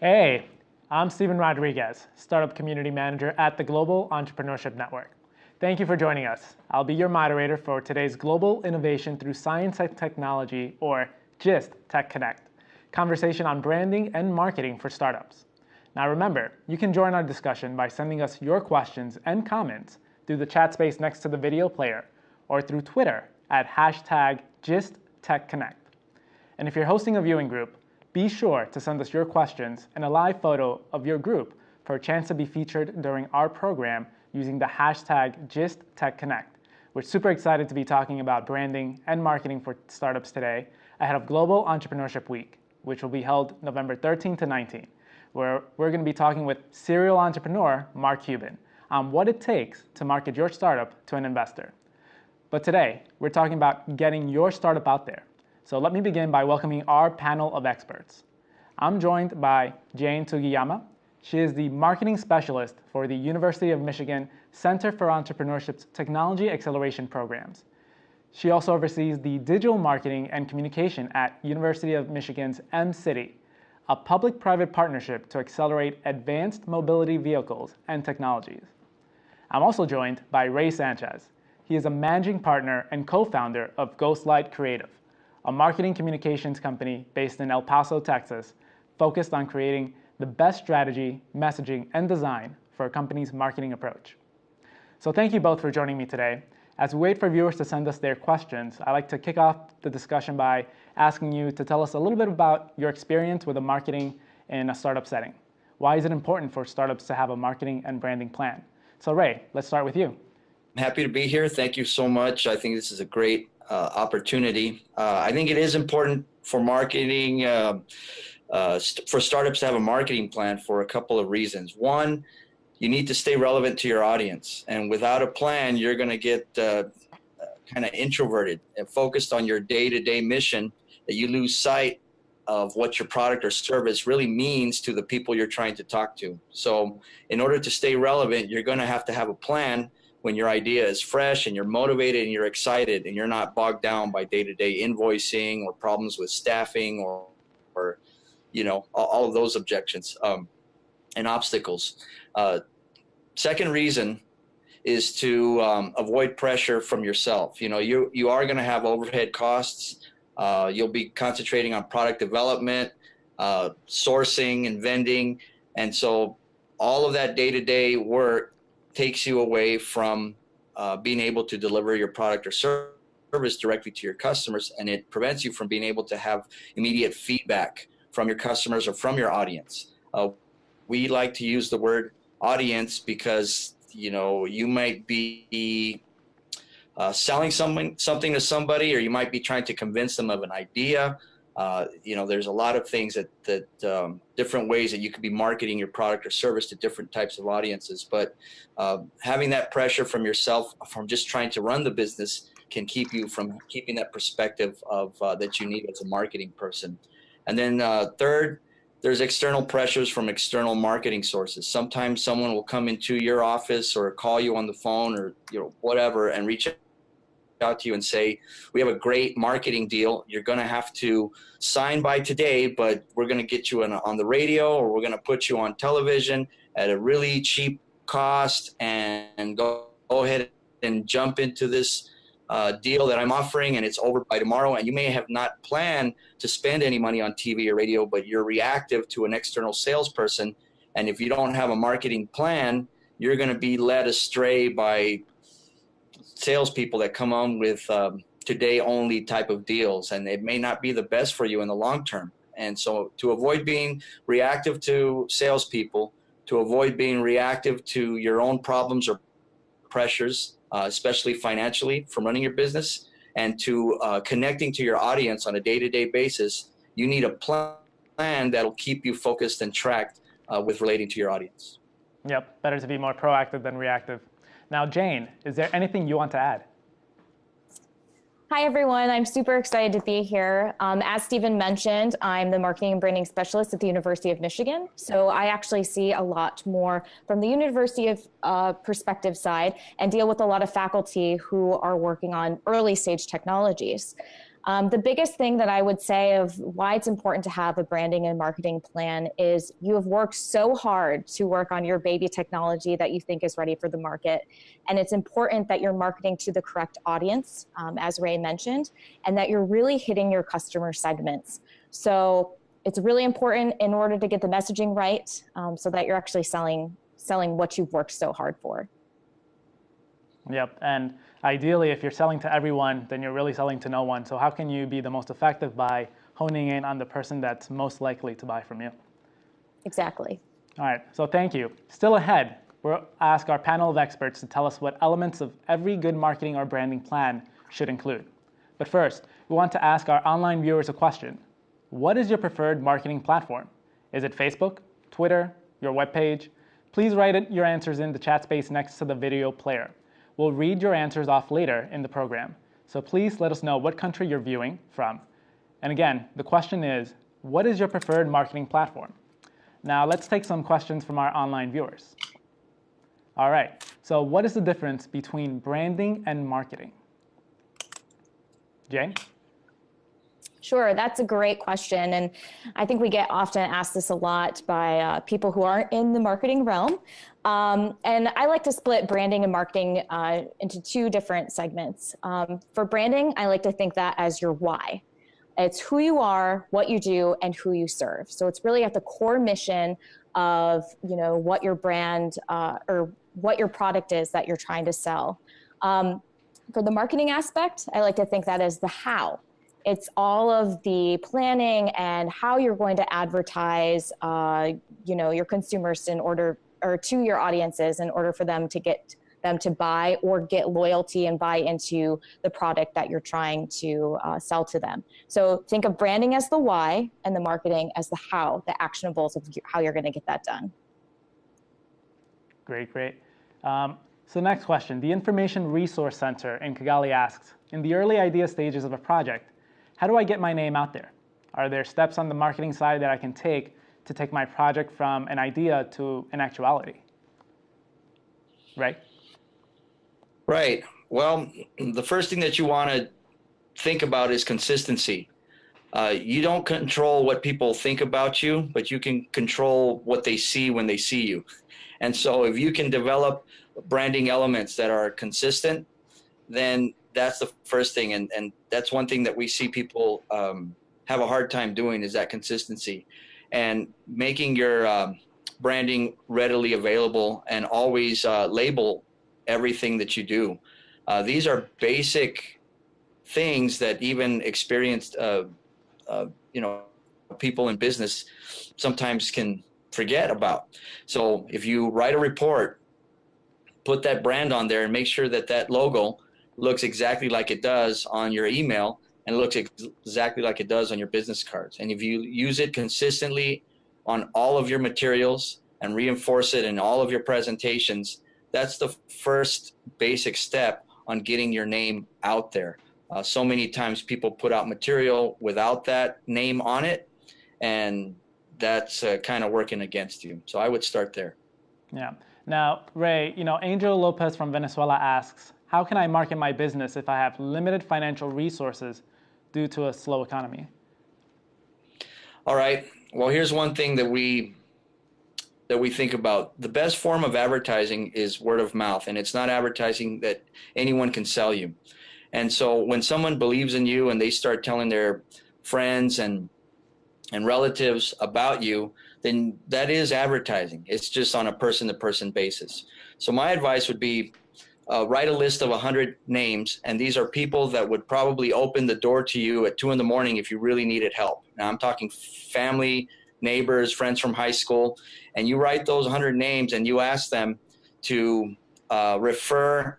Hey, I'm Steven Rodriguez, Startup Community Manager at the Global Entrepreneurship Network. Thank you for joining us. I'll be your moderator for today's Global Innovation Through Science and Technology, or GIST Tech Connect, conversation on branding and marketing for startups. Now remember, you can join our discussion by sending us your questions and comments through the chat space next to the video player or through Twitter at hashtag GistTechConnect. And if you're hosting a viewing group, be sure to send us your questions and a live photo of your group for a chance to be featured during our program using the hashtag GistTechConnect. We're super excited to be talking about branding and marketing for startups today ahead of Global Entrepreneurship Week, which will be held November 13 to 19, where we're going to be talking with serial entrepreneur Mark Cuban on what it takes to market your startup to an investor. But today, we're talking about getting your startup out there so let me begin by welcoming our panel of experts. I'm joined by Jane Sugiyama. She is the marketing specialist for the University of Michigan Center for Entrepreneurship's Technology Acceleration Programs. She also oversees the digital marketing and communication at University of Michigan's M-City, a public-private partnership to accelerate advanced mobility vehicles and technologies. I'm also joined by Ray Sanchez. He is a managing partner and co-founder of Ghostlight Creative, a marketing communications company based in El Paso, Texas, focused on creating the best strategy, messaging, and design for a company's marketing approach. So thank you both for joining me today. As we wait for viewers to send us their questions, I'd like to kick off the discussion by asking you to tell us a little bit about your experience with a marketing in a startup setting. Why is it important for startups to have a marketing and branding plan? So Ray, let's start with you. I'm happy to be here. Thank you so much. I think this is a great opportunity. Uh, I think it is important for marketing, uh, st for startups to have a marketing plan for a couple of reasons. One, you need to stay relevant to your audience. And without a plan, you're going to get kind of introverted and focused on your day-to-day -day mission that you lose sight of what your product or service really means to the people you're trying to talk to. So in order to stay relevant, you're going to have to have a plan when your idea is fresh and you're motivated and you're excited and you're not bogged down by day-to-day -day invoicing or problems with staffing or, or you know, all, all of those objections um, and obstacles. Uh, second reason is to um, avoid pressure from yourself. You know, you, you are going to have overhead costs. Uh, you'll be concentrating on product development, uh, sourcing and vending. And so all of that day-to-day -day work takes you away from uh, being able to deliver your product or service directly to your customers and it prevents you from being able to have immediate feedback from your customers or from your audience. Uh, we like to use the word audience because you know you might be uh, selling something something to somebody or you might be trying to convince them of an idea uh, you know, there's a lot of things that, that um, different ways that you could be marketing your product or service to different types of audiences. But uh, having that pressure from yourself, from just trying to run the business, can keep you from keeping that perspective of uh, that you need as a marketing person. And then uh, third, there's external pressures from external marketing sources. Sometimes someone will come into your office or call you on the phone or you know whatever and reach out to you and say, we have a great marketing deal. You're going to have to sign by today, but we're going to get you on, on the radio or we're going to put you on television at a really cheap cost and, and go, go ahead and jump into this uh, deal that I'm offering and it's over by tomorrow. And you may have not planned to spend any money on TV or radio, but you're reactive to an external salesperson. And if you don't have a marketing plan, you're going to be led astray by salespeople that come on with um, today only type of deals, and it may not be the best for you in the long term. And so, to avoid being reactive to salespeople, to avoid being reactive to your own problems or pressures, uh, especially financially from running your business, and to uh, connecting to your audience on a day-to-day basis, you need a plan that'll keep you focused and tracked uh, with relating to your audience. Yep, better to be more proactive than reactive. Now, Jane, is there anything you want to add? Hi, everyone. I'm super excited to be here. Um, as Stephen mentioned, I'm the marketing and branding specialist at the University of Michigan. So I actually see a lot more from the University of uh, perspective side and deal with a lot of faculty who are working on early stage technologies. Um, the biggest thing that I would say of why it's important to have a branding and marketing plan is you have worked so hard to work on your baby technology that you think is ready for the market. And it's important that you're marketing to the correct audience, um, as Ray mentioned, and that you're really hitting your customer segments. So it's really important in order to get the messaging right um, so that you're actually selling selling what you've worked so hard for. Yep, and ideally, if you're selling to everyone, then you're really selling to no one. So how can you be the most effective by honing in on the person that's most likely to buy from you? Exactly. All right, so thank you. Still ahead, we'll ask our panel of experts to tell us what elements of every good marketing or branding plan should include. But first, we want to ask our online viewers a question. What is your preferred marketing platform? Is it Facebook, Twitter, your webpage? Please write your answers in the chat space next to the video player. We'll read your answers off later in the program. So please let us know what country you're viewing from. And again, the question is, what is your preferred marketing platform? Now let's take some questions from our online viewers. All right, so what is the difference between branding and marketing? Jane? Sure, that's a great question. And I think we get often asked this a lot by uh, people who aren't in the marketing realm. Um, and I like to split branding and marketing uh, into two different segments. Um, for branding, I like to think that as your why. It's who you are, what you do, and who you serve. So it's really at the core mission of you know what your brand uh, or what your product is that you're trying to sell. Um, for the marketing aspect, I like to think that as the how it's all of the planning and how you're going to advertise, uh, you know, your consumers in order or to your audiences in order for them to get them to buy or get loyalty and buy into the product that you're trying to uh, sell to them. So think of branding as the why and the marketing as the how, the actionables of how you're going to get that done. Great, great. Um, so next question, the Information Resource Center in Kigali asks, in the early idea stages of a project, how do I get my name out there? Are there steps on the marketing side that I can take to take my project from an idea to an actuality? Right? Right. Well, the first thing that you want to think about is consistency. Uh, you don't control what people think about you, but you can control what they see when they see you. And so if you can develop branding elements that are consistent, then that's the first thing. And, and that's one thing that we see people um, have a hard time doing is that consistency and making your um, branding readily available and always uh, label everything that you do. Uh, these are basic things that even experienced, uh, uh you know, people in business sometimes can forget about. So if you write a report, put that brand on there and make sure that that logo looks exactly like it does on your email and looks ex exactly like it does on your business cards. And if you use it consistently on all of your materials and reinforce it in all of your presentations, that's the first basic step on getting your name out there. Uh, so many times people put out material without that name on it, and that's uh, kind of working against you. So I would start there. Yeah. Now, Ray, you know, Angel Lopez from Venezuela asks, how can I market my business if I have limited financial resources due to a slow economy? All right. Well, here's one thing that we that we think about. The best form of advertising is word of mouth, and it's not advertising that anyone can sell you. And so when someone believes in you and they start telling their friends and and relatives about you, then that is advertising. It's just on a person to person basis. So my advice would be uh, write a list of 100 names, and these are people that would probably open the door to you at 2 in the morning if you really needed help. Now, I'm talking family, neighbors, friends from high school, and you write those 100 names and you ask them to uh, refer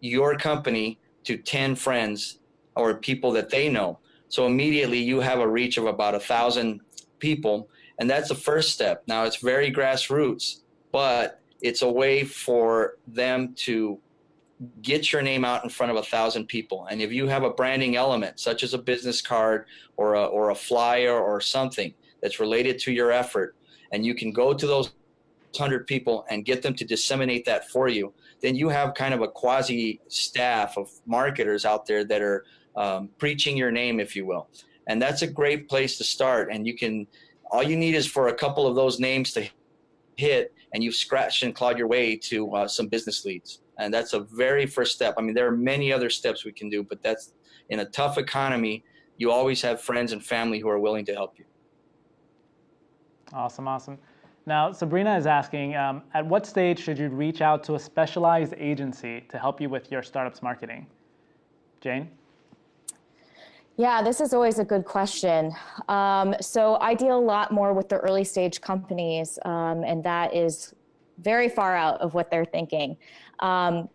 your company to 10 friends or people that they know. So immediately you have a reach of about a thousand people, and that's the first step. Now it's very grassroots, but it's a way for them to get your name out in front of a thousand people. And if you have a branding element, such as a business card or a, or a flyer or something that's related to your effort, and you can go to those 100 people and get them to disseminate that for you, then you have kind of a quasi staff of marketers out there that are um, preaching your name, if you will. And that's a great place to start. And you can, all you need is for a couple of those names to hit and you've scratched and clawed your way to uh, some business leads. And that's a very first step. I mean, there are many other steps we can do, but that's in a tough economy, you always have friends and family who are willing to help you. Awesome, awesome. Now, Sabrina is asking, um, at what stage should you reach out to a specialized agency to help you with your startup's marketing? Jane? Yeah, this is always a good question. Um, so I deal a lot more with the early stage companies, um, and that is very far out of what they're thinking. Um,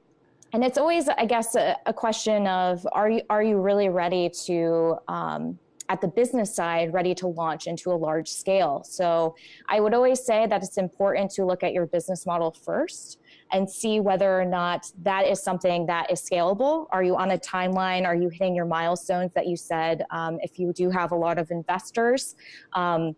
and it's always, I guess, a, a, question of are you are you really ready to um, at the business side ready to launch into a large scale. So I would always say that it's important to look at your business model first and see whether or not that is something that is scalable. Are you on a timeline? Are you hitting your milestones that you said? Um, if you do have a lot of investors, um,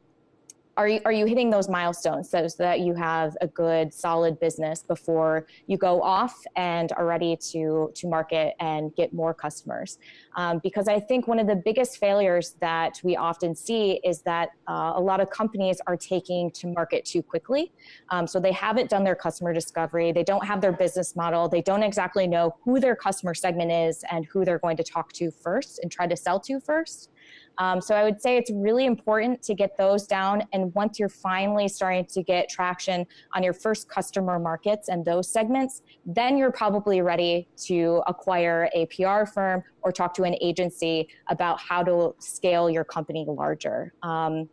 are you, are you hitting those milestones so, so that you have a good solid business before you go off and are ready to, to market and get more customers? Um, because I think one of the biggest failures that we often see is that uh, a lot of companies are taking to market too quickly. Um, so they haven't done their customer discovery. They don't have their business model. They don't exactly know who their customer segment is and who they're going to talk to first and try to sell to first. Um, so I would say it's really important to get those down. And once you're finally starting to get traction on your first customer markets and those segments, then you're probably ready to acquire a PR firm or talk to an agency about how to scale your company larger. Um,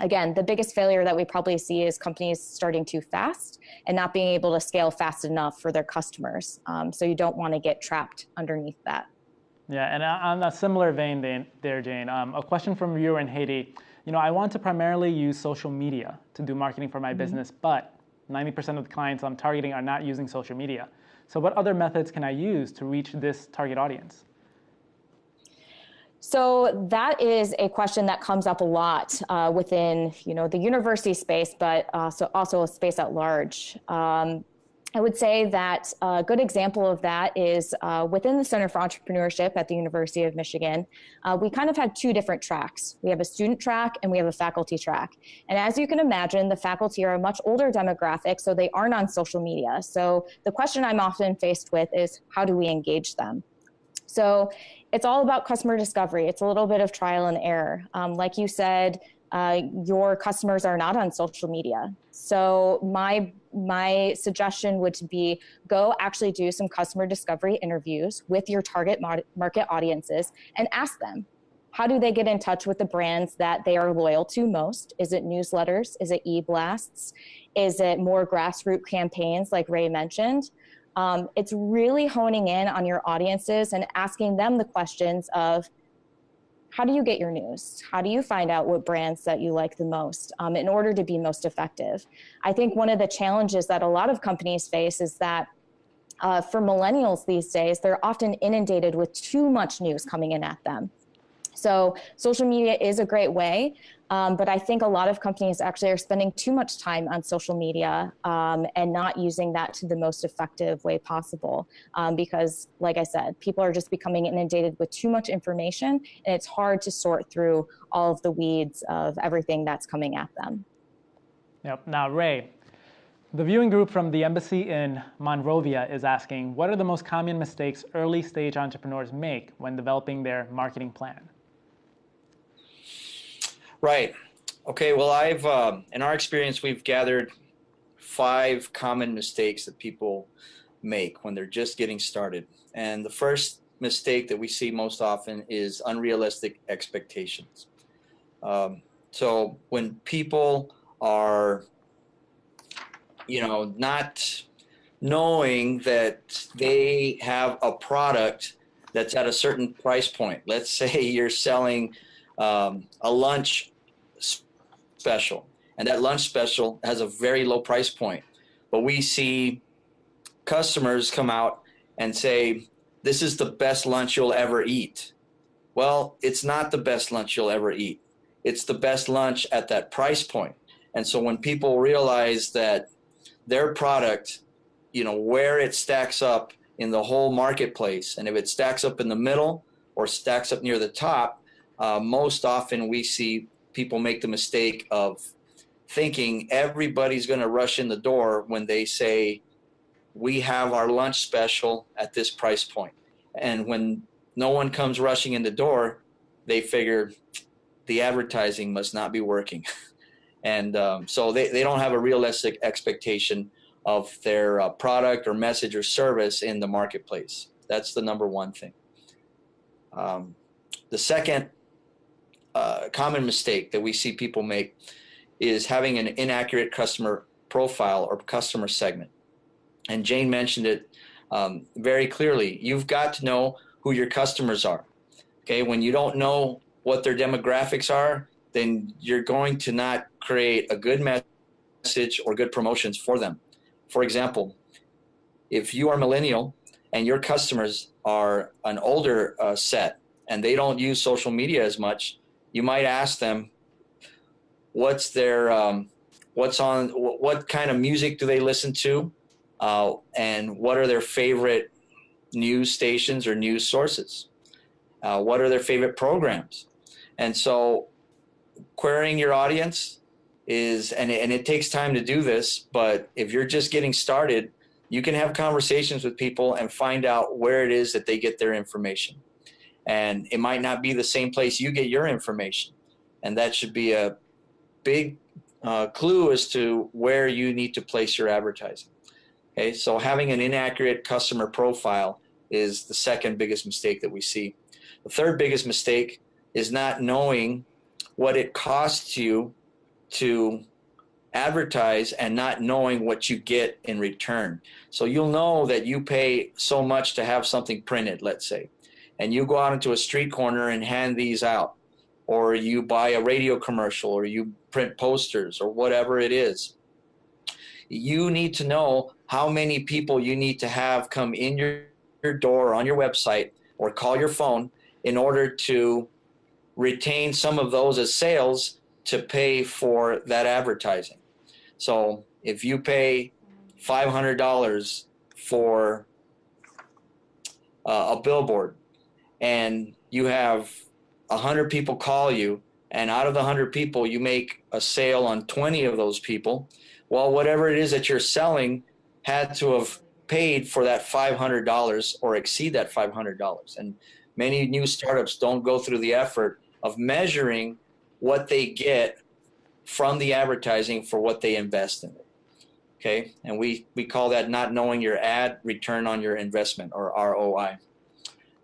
again, the biggest failure that we probably see is companies starting too fast and not being able to scale fast enough for their customers. Um, so you don't want to get trapped underneath that. Yeah, and on a similar vein there, Jane, um, a question from a viewer in Haiti. You know, I want to primarily use social media to do marketing for my mm -hmm. business, but 90% of the clients I'm targeting are not using social media. So what other methods can I use to reach this target audience? So that is a question that comes up a lot uh, within, you know, the university space, but also also a space at large. Um, I would say that a good example of that is uh, within the Center for Entrepreneurship at the University of Michigan, uh, we kind of had two different tracks. We have a student track and we have a faculty track. And as you can imagine, the faculty are a much older demographic, so they aren't on social media. So the question I'm often faced with is how do we engage them? So it's all about customer discovery. It's a little bit of trial and error. Um, like you said, uh, your customers are not on social media. So my my suggestion would be go actually do some customer discovery interviews with your target market audiences and ask them how do they get in touch with the brands that they are loyal to most? Is it newsletters? Is it e-blasts? Is it more grassroots campaigns like Ray mentioned? Um, it's really honing in on your audiences and asking them the questions of how do you get your news? How do you find out what brands that you like the most um, in order to be most effective? I think one of the challenges that a lot of companies face is that uh, for millennials these days, they're often inundated with too much news coming in at them. So social media is a great way, um, but I think a lot of companies actually are spending too much time on social media um, and not using that to the most effective way possible. Um, because, like I said, people are just becoming inundated with too much information, and it's hard to sort through all of the weeds of everything that's coming at them. Yep. Now, Ray, the viewing group from the embassy in Monrovia is asking, what are the most common mistakes early stage entrepreneurs make when developing their marketing plan? Right. Okay. Well, I've, uh, in our experience, we've gathered five common mistakes that people make when they're just getting started. And the first mistake that we see most often is unrealistic expectations. Um, so when people are, you know, not knowing that they have a product that's at a certain price point. Let's say you're selling um, a lunch special. And that lunch special has a very low price point. But we see customers come out and say, this is the best lunch you'll ever eat. Well, it's not the best lunch you'll ever eat. It's the best lunch at that price point. And so when people realize that their product, you know, where it stacks up in the whole marketplace, and if it stacks up in the middle or stacks up near the top, uh, most often we see people make the mistake of thinking everybody's going to rush in the door when they say, we have our lunch special at this price point. And when no one comes rushing in the door, they figure the advertising must not be working. and um, so they, they don't have a realistic expectation of their uh, product or message or service in the marketplace. That's the number one thing. Um, the second uh, common mistake that we see people make is having an inaccurate customer profile or customer segment. And Jane mentioned it um, very clearly. You've got to know who your customers are. Okay, when you don't know what their demographics are, then you're going to not create a good message or good promotions for them. For example, if you are millennial and your customers are an older uh, set and they don't use social media as much, you might ask them, what's their, um, what's on, what kind of music do they listen to? Uh, and what are their favorite news stations or news sources? Uh, what are their favorite programs? And so querying your audience is, and and it takes time to do this, but if you're just getting started, you can have conversations with people and find out where it is that they get their information. And it might not be the same place you get your information. And that should be a big uh, clue as to where you need to place your advertising. Okay, so having an inaccurate customer profile is the second biggest mistake that we see. The third biggest mistake is not knowing what it costs you to advertise and not knowing what you get in return. So you'll know that you pay so much to have something printed, let's say, and you go out into a street corner and hand these out, or you buy a radio commercial, or you print posters, or whatever it is. You need to know how many people you need to have come in your, your door on your website or call your phone in order to retain some of those as sales to pay for that advertising. So if you pay $500 for uh, a billboard and you have 100 people call you and out of the 100 people you make a sale on 20 of those people, well, whatever it is that you're selling had to have paid for that $500 or exceed that $500. And many new startups don't go through the effort of measuring what they get from the advertising for what they invest in it. Okay, and we, we call that not knowing your ad return on your investment or ROI.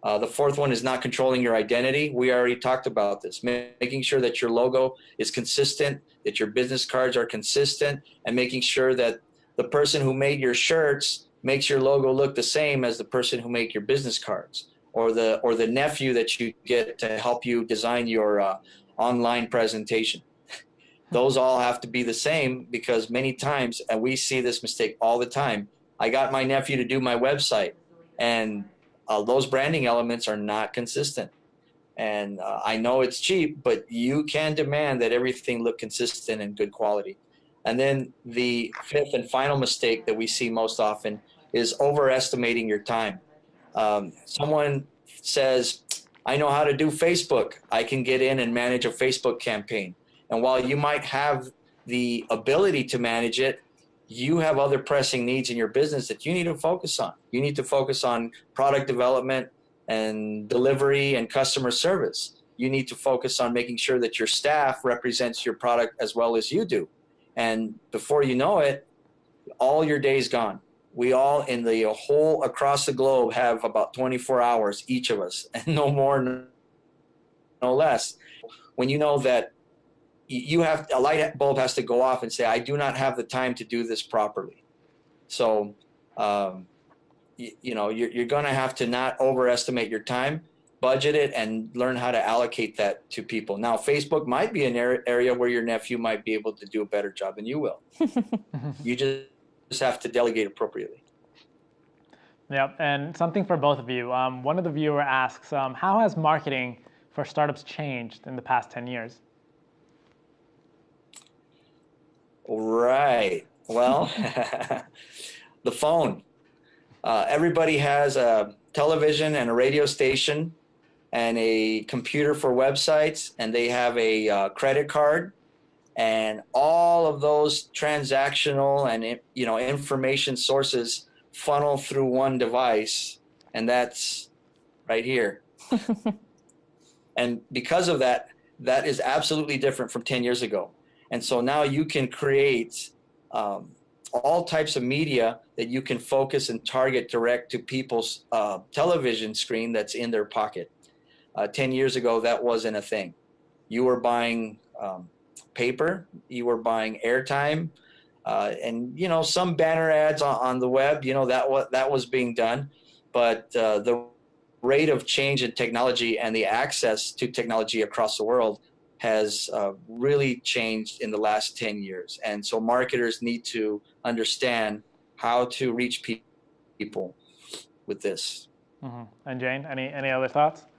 Uh, the fourth one is not controlling your identity. We already talked about this, making sure that your logo is consistent, that your business cards are consistent, and making sure that the person who made your shirts makes your logo look the same as the person who made your business cards or the or the nephew that you get to help you design your uh, online presentation. Those all have to be the same because many times, and we see this mistake all the time. I got my nephew to do my website, and uh, those branding elements are not consistent. And uh, I know it's cheap, but you can demand that everything look consistent and good quality. And then the fifth and final mistake that we see most often is overestimating your time. Um, someone says, I know how to do Facebook. I can get in and manage a Facebook campaign. And while you might have the ability to manage it, you have other pressing needs in your business that you need to focus on. You need to focus on product development and delivery and customer service. You need to focus on making sure that your staff represents your product as well as you do. And before you know it, all your day's gone we all in the whole across the globe have about 24 hours each of us and no more no less when you know that you have a light bulb has to go off and say i do not have the time to do this properly so um, you, you, know you're, you're going to have to not overestimate your time budget it and learn how to allocate that to people now facebook might be an area where your nephew might be able to do a better job than you will you just just have to delegate appropriately. Yep, and something for both of you. Um, one of the viewer asks, um, how has marketing for startups changed in the past 10 years? Right. Well, the phone. Uh, everybody has a television and a radio station and a computer for websites, and they have a uh, credit card, and all of those transactional and you know information sources funnel through one device, and that's right here. and because of that, that is absolutely different from 10 years ago. And so now you can create um, all types of media that you can focus and target direct to people's uh, television screen that's in their pocket. Uh, 10 years ago, that wasn't a thing. You were buying um, paper, you were buying airtime, uh, and you know some banner ads on, on, the web. You know that what that was being done, but uh, the rate of change in technology and the access to technology across the world has uh, really changed in the last 10 years. And so marketers need to understand how to reach pe people with this. Mm -hmm. And Jane, any, any other thoughts?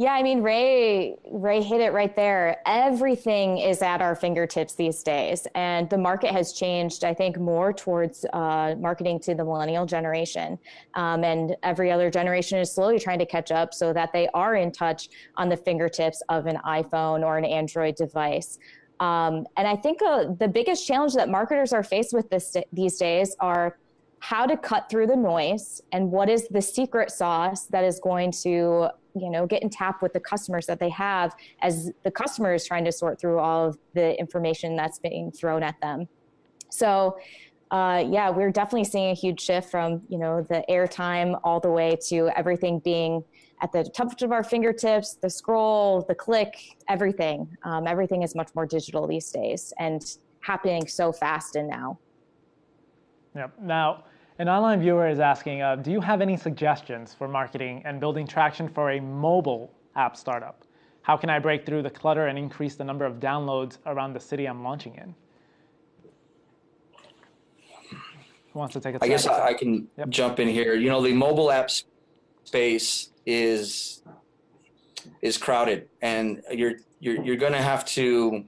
Yeah, I mean, Ray, Ray hit it right there. Everything is at our fingertips these days. And the market has changed, I think, more towards uh, marketing to the millennial generation. Um, and every other generation is slowly trying to catch up so that they are in touch on the fingertips of an iPhone or an Android device. Um, and I think uh, the biggest challenge that marketers are faced with this, these days are how to cut through the noise and what is the secret sauce that is going to you know get in tap with the customers that they have as the customer is trying to sort through all of the information that's being thrown at them. So uh, yeah we're definitely seeing a huge shift from you know the airtime all the way to everything being at the touch of our fingertips the scroll the click everything. Um, everything is much more digital these days and happening so fast and now. Yep. Now, an online viewer is asking, uh, do you have any suggestions for marketing and building traction for a mobile app startup? How can I break through the clutter and increase the number of downloads around the city I'm launching in? Who wants to take a I guess I can yep. jump in here. You know, the mobile app space is is crowded and you're you're you're going to have to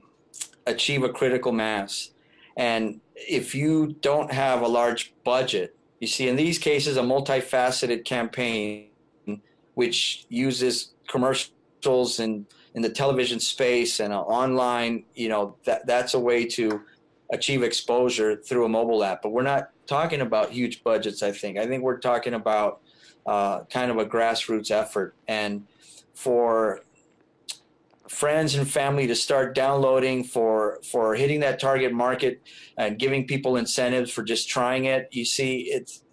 achieve a critical mass. And if you don't have a large budget, you see in these cases a multifaceted campaign which uses commercials and in the television space and online, you know, that that's a way to achieve exposure through a mobile app. But we're not talking about huge budgets, I think. I think we're talking about uh, kind of a grassroots effort. And for friends and family to start downloading for for hitting that target market and giving people incentives for just trying it. You see it's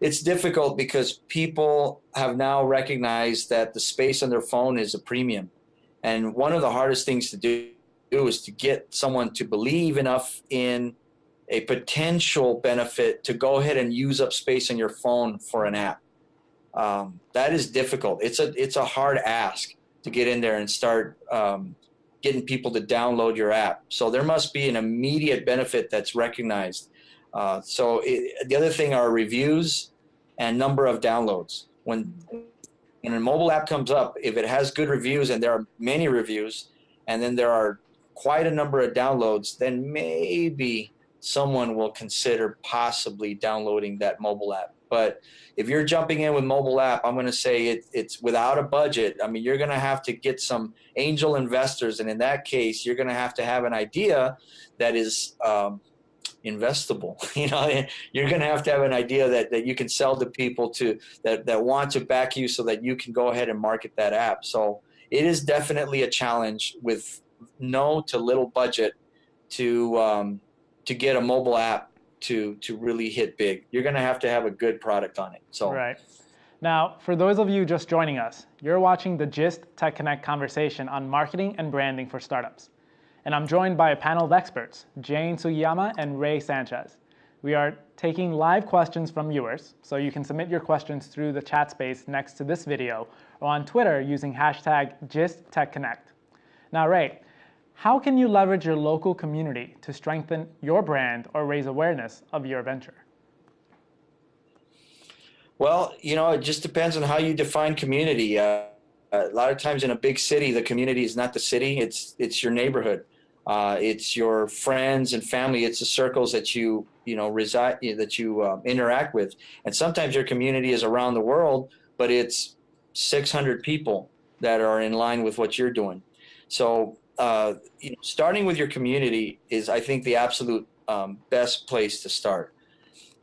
it's difficult because people have now recognized that the space on their phone is a premium. And one of the hardest things to do is to get someone to believe enough in a potential benefit to go ahead and use up space on your phone for an app. Um, that is difficult. It's a it's a hard ask to get in there and start um, getting people to download your app. So there must be an immediate benefit that's recognized. Uh, so it, the other thing are reviews and number of downloads. When when a mobile app comes up, if it has good reviews and there are many reviews, and then there are quite a number of downloads, then maybe someone will consider possibly downloading that mobile app. But if you're jumping in with mobile app, I'm going to say it, it's without a budget. I mean, you're going to have to get some angel investors. And in that case, you're going to have to have an idea that is um, investable. You know, you're going to have to have an idea that, that you can sell to people to that, that want to back you so that you can go ahead and market that app. So it is definitely a challenge with no to little budget to, um, to get a mobile app to to really hit big. You're going to have to have a good product on it. So right. Now, for those of you just joining us, you're watching the GIST Tech Connect conversation on marketing and branding for startups. And I'm joined by a panel of experts, Jane Sugiyama and Ray Sanchez. We are taking live questions from viewers, so you can submit your questions through the chat space next to this video or on Twitter using hashtag GISTTechConnect. Now, Ray, how can you leverage your local community to strengthen your brand or raise awareness of your venture? Well, you know, it just depends on how you define community. Uh, a lot of times in a big city, the community is not the city; it's it's your neighborhood, uh, it's your friends and family, it's the circles that you you know reside that you uh, interact with. And sometimes your community is around the world, but it's 600 people that are in line with what you're doing. So, uh, you know, starting with your community is, I think, the absolute um, best place to start.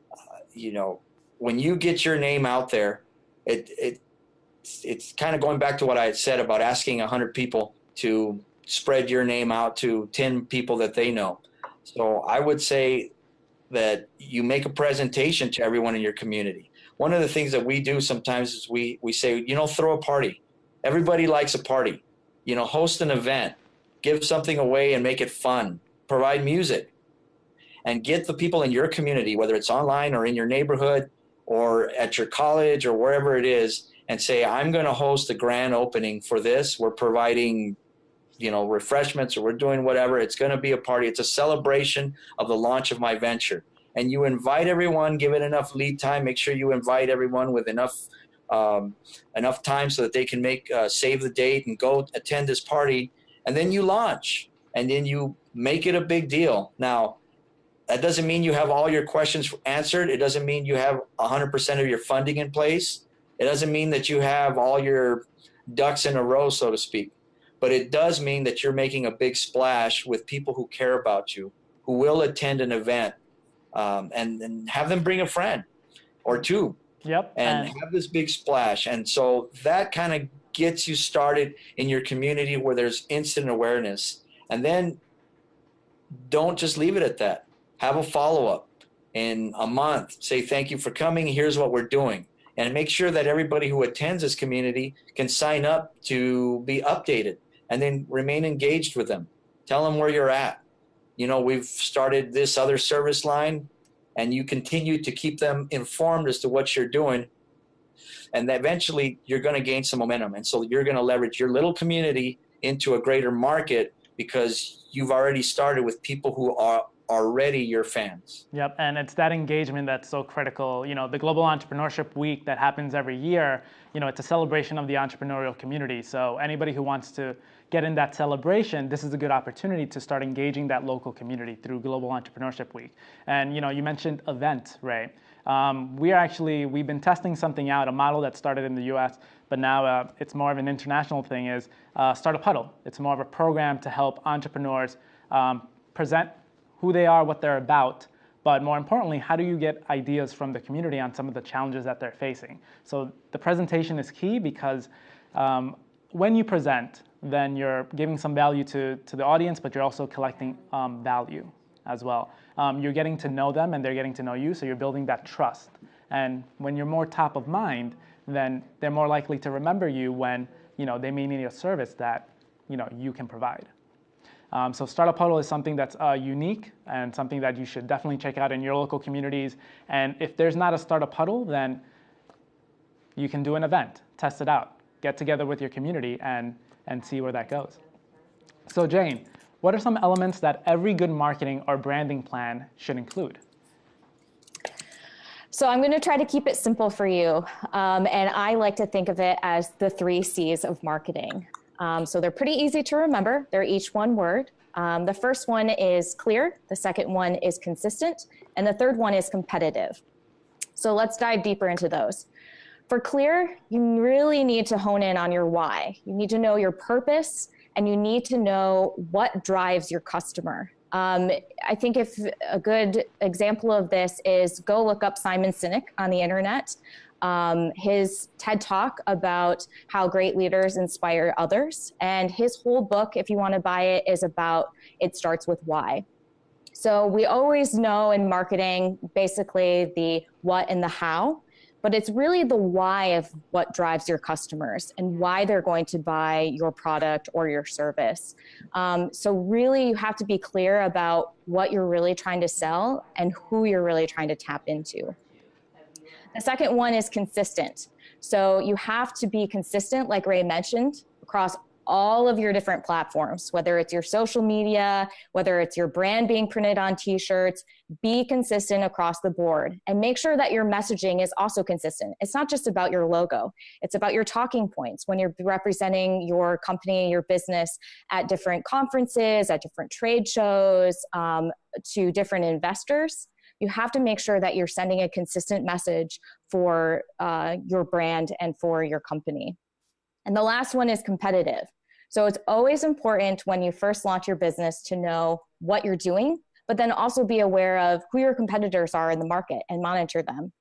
Uh, you know, when you get your name out there, it, it it's, it's kind of going back to what I had said about asking 100 people to spread your name out to 10 people that they know. So I would say that you make a presentation to everyone in your community. One of the things that we do sometimes is we, we say, you know, throw a party. Everybody likes a party. You know, host an event, give something away and make it fun, provide music, and get the people in your community, whether it's online or in your neighborhood or at your college or wherever it is, and say, I'm going to host a grand opening for this. We're providing you know, refreshments or we're doing whatever. It's going to be a party. It's a celebration of the launch of my venture. And you invite everyone, give it enough lead time. Make sure you invite everyone with enough um, enough time so that they can make uh, save the date and go attend this party. And then you launch, and then you make it a big deal. Now, that doesn't mean you have all your questions answered. It doesn't mean you have 100% of your funding in place. It doesn't mean that you have all your ducks in a row, so to speak but it does mean that you're making a big splash with people who care about you, who will attend an event, um, and, and have them bring a friend or two. Yep. And, and have this big splash. And so that kind of gets you started in your community where there's instant awareness. And then don't just leave it at that. Have a follow up in a month. Say, thank you for coming. Here's what we're doing and make sure that everybody who attends this community can sign up to be updated and then remain engaged with them. Tell them where you're at. You know, we've started this other service line and you continue to keep them informed as to what you're doing. And eventually you're going to gain some momentum. And so you're going to leverage your little community into a greater market because you've already started with people who are already your fans. Yep, and it's that engagement that's so critical. You know, the Global Entrepreneurship Week that happens every year, you know, it's a celebration of the entrepreneurial community. So anybody who wants to get in that celebration, this is a good opportunity to start engaging that local community through Global Entrepreneurship Week. And you know, you mentioned event, Ray. Um, we actually we've been testing something out, a model that started in the U.S., but now uh, it's more of an international thing. Is uh, Startup Huddle. It's more of a program to help entrepreneurs um, present who they are, what they're about, but more importantly, how do you get ideas from the community on some of the challenges that they're facing? So the presentation is key because um, when you present, then you're giving some value to, to the audience, but you're also collecting um, value as well. Um, you're getting to know them and they're getting to know you, so you're building that trust. And when you're more top of mind, then they're more likely to remember you when you know, they may need a service that you, know, you can provide. Um, so Startup Huddle is something that's uh, unique and something that you should definitely check out in your local communities. And if there's not a Startup Huddle, then you can do an event, test it out, get together with your community and, and see where that goes. So Jane, what are some elements that every good marketing or branding plan should include? So I'm going to try to keep it simple for you. Um, and I like to think of it as the three C's of marketing. Um, so they're pretty easy to remember. They're each one word. Um, the first one is clear, the second one is consistent, and the third one is competitive. So let's dive deeper into those. For clear, you really need to hone in on your why. You need to know your purpose and you need to know what drives your customer. Um, I think if a good example of this is go look up Simon Sinek on the internet um, his TED talk about how great leaders inspire others. And his whole book, if you want to buy it, is about it starts with why. So we always know in marketing basically the what and the how, but it's really the why of what drives your customers and why they're going to buy your product or your service. Um, so really you have to be clear about what you're really trying to sell and who you're really trying to tap into. The second one is consistent. So you have to be consistent, like Ray mentioned, across all of your different platforms, whether it's your social media, whether it's your brand being printed on t-shirts, be consistent across the board and make sure that your messaging is also consistent. It's not just about your logo. It's about your talking points when you're representing your company, your business at different conferences, at different trade shows, um, to different investors you have to make sure that you're sending a consistent message for uh, your brand and for your company. And the last one is competitive. So it's always important when you first launch your business to know what you're doing, but then also be aware of who your competitors are in the market and monitor them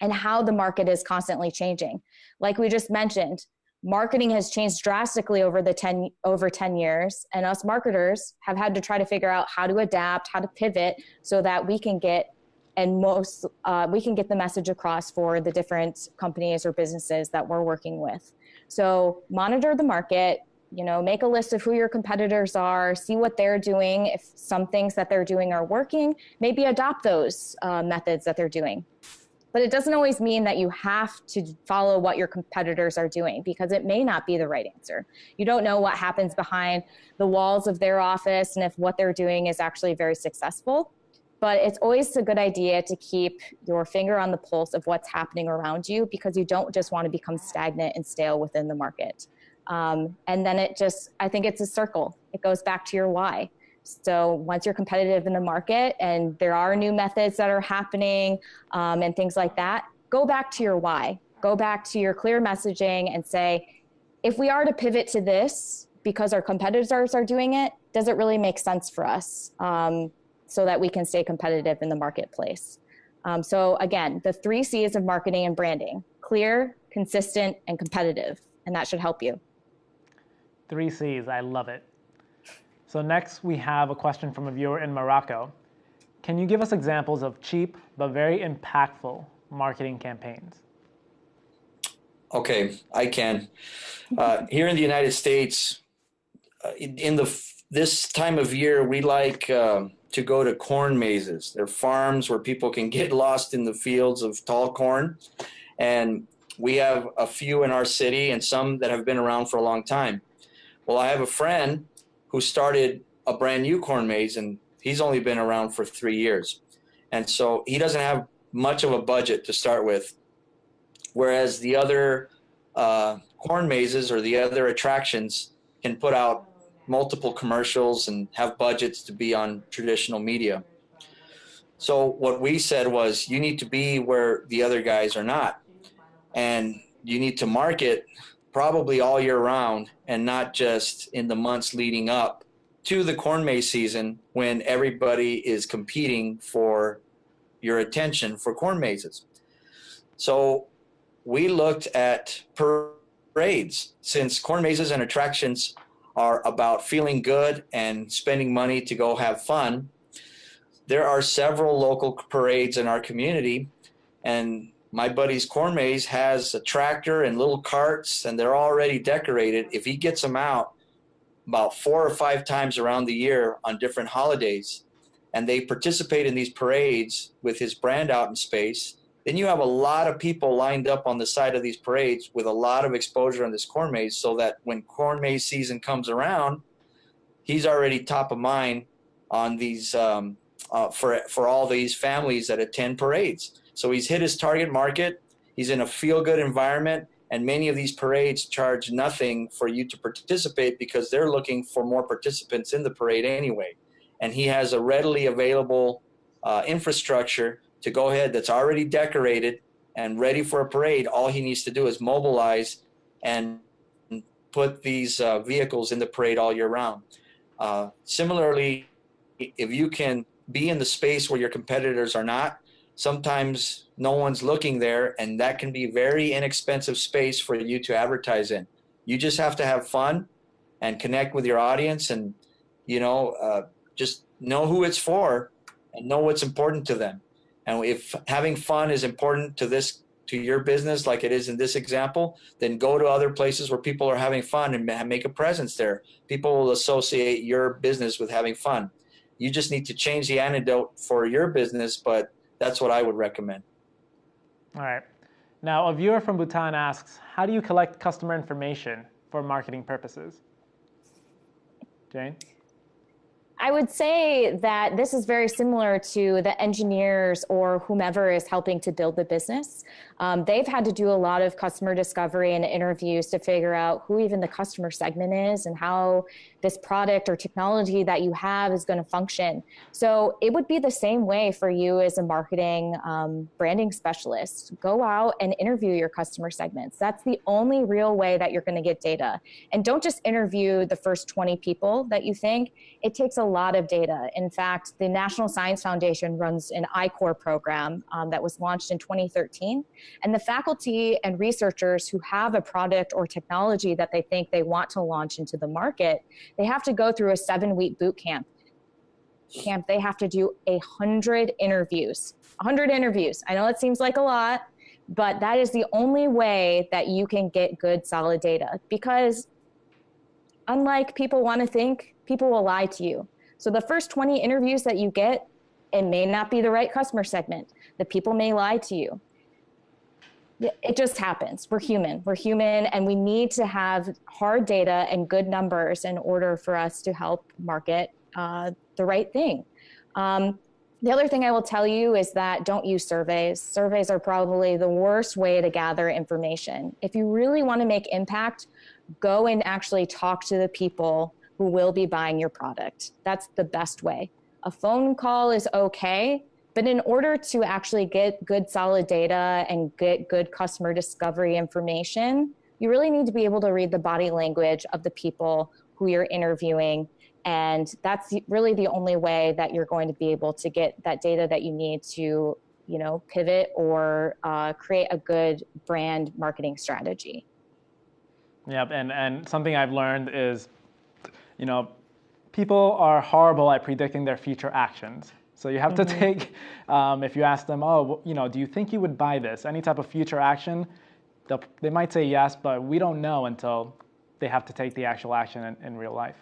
and how the market is constantly changing. Like we just mentioned, marketing has changed drastically over the 10 over 10 years and us marketers have had to try to figure out how to adapt how to pivot so that we can get and most uh, we can get the message across for the different companies or businesses that we're working with so monitor the market you know make a list of who your competitors are see what they're doing if some things that they're doing are working maybe adopt those uh, methods that they're doing but it doesn't always mean that you have to follow what your competitors are doing because it may not be the right answer. You don't know what happens behind the walls of their office and if what they're doing is actually very successful. But it's always a good idea to keep your finger on the pulse of what's happening around you because you don't just want to become stagnant and stale within the market. Um, and then it just, I think it's a circle. It goes back to your why. So once you're competitive in the market and there are new methods that are happening um, and things like that, go back to your why. Go back to your clear messaging and say, if we are to pivot to this because our competitors are doing it, does it really make sense for us um, so that we can stay competitive in the marketplace? Um, so again, the three C's of marketing and branding, clear, consistent, and competitive, and that should help you. Three C's, I love it. So next we have a question from a viewer in Morocco. Can you give us examples of cheap but very impactful marketing campaigns? Okay, I can. Uh, here in the United States, uh, in the this time of year, we like uh, to go to corn mazes. They're farms where people can get lost in the fields of tall corn, and we have a few in our city and some that have been around for a long time. Well, I have a friend who started a brand new corn maze and he's only been around for three years. And so he doesn't have much of a budget to start with. Whereas the other uh, corn mazes or the other attractions can put out multiple commercials and have budgets to be on traditional media. So what we said was you need to be where the other guys are not. And you need to market probably all year round and not just in the months leading up to the corn maze season when everybody is competing for your attention for corn mazes. So we looked at parades since corn mazes and attractions are about feeling good and spending money to go have fun. There are several local parades in our community and my buddy's corn maze has a tractor and little carts and they're already decorated. If he gets them out about four or five times around the year on different holidays and they participate in these parades with his brand out in space, then you have a lot of people lined up on the side of these parades with a lot of exposure on this corn maze so that when corn maze season comes around, he's already top of mind on these um, uh, for, for all these families that attend parades. So he's hit his target market. He's in a feel good environment. And many of these parades charge nothing for you to participate because they're looking for more participants in the parade anyway. And he has a readily available uh, infrastructure to go ahead that's already decorated and ready for a parade. All he needs to do is mobilize and put these uh, vehicles in the parade all year round. Uh, similarly, if you can be in the space where your competitors are not, sometimes no one's looking there and that can be very inexpensive space for you to advertise in. You just have to have fun and connect with your audience and you know uh, just know who it's for and know what's important to them. And if having fun is important to this to your business like it is in this example then go to other places where people are having fun and make a presence there. People will associate your business with having fun. You just need to change the antidote for your business but that's what I would recommend. All right. Now, a viewer from Bhutan asks, how do you collect customer information for marketing purposes? Jane? I would say that this is very similar to the engineers or whomever is helping to build the business. Um, they've had to do a lot of customer discovery and interviews to figure out who even the customer segment is and how this product or technology that you have is going to function. So it would be the same way for you as a marketing um, branding specialist. Go out and interview your customer segments. That's the only real way that you're going to get data. And don't just interview the first 20 people that you think. It takes a lot of data. In fact, the National Science Foundation runs an I-Corps program um, that was launched in 2013. And the faculty and researchers who have a product or technology that they think they want to launch into the market, they have to go through a seven week boot camp. Camp, they have to do a hundred interviews, a hundred interviews. I know it seems like a lot, but that is the only way that you can get good solid data because unlike people want to think, people will lie to you. So the first 20 interviews that you get, it may not be the right customer segment. The people may lie to you it just happens. We're human. We're human, and we need to have hard data and good numbers in order for us to help market uh, the right thing. Um, the other thing I will tell you is that don't use surveys. Surveys are probably the worst way to gather information. If you really want to make impact, go and actually talk to the people who will be buying your product. That's the best way. A phone call is okay, but in order to actually get good solid data and get good customer discovery information, you really need to be able to read the body language of the people who you're interviewing. And that's really the only way that you're going to be able to get that data that you need to, you know, pivot or uh, create a good brand marketing strategy. Yep, and, and something I've learned is, you know, people are horrible at predicting their future actions. So you have mm-hmm. to take, um, if you ask them, oh, you know, do you think you would buy this? Any type of future action, they might say yes, but we don't know until they have to take the actual action in, in real life.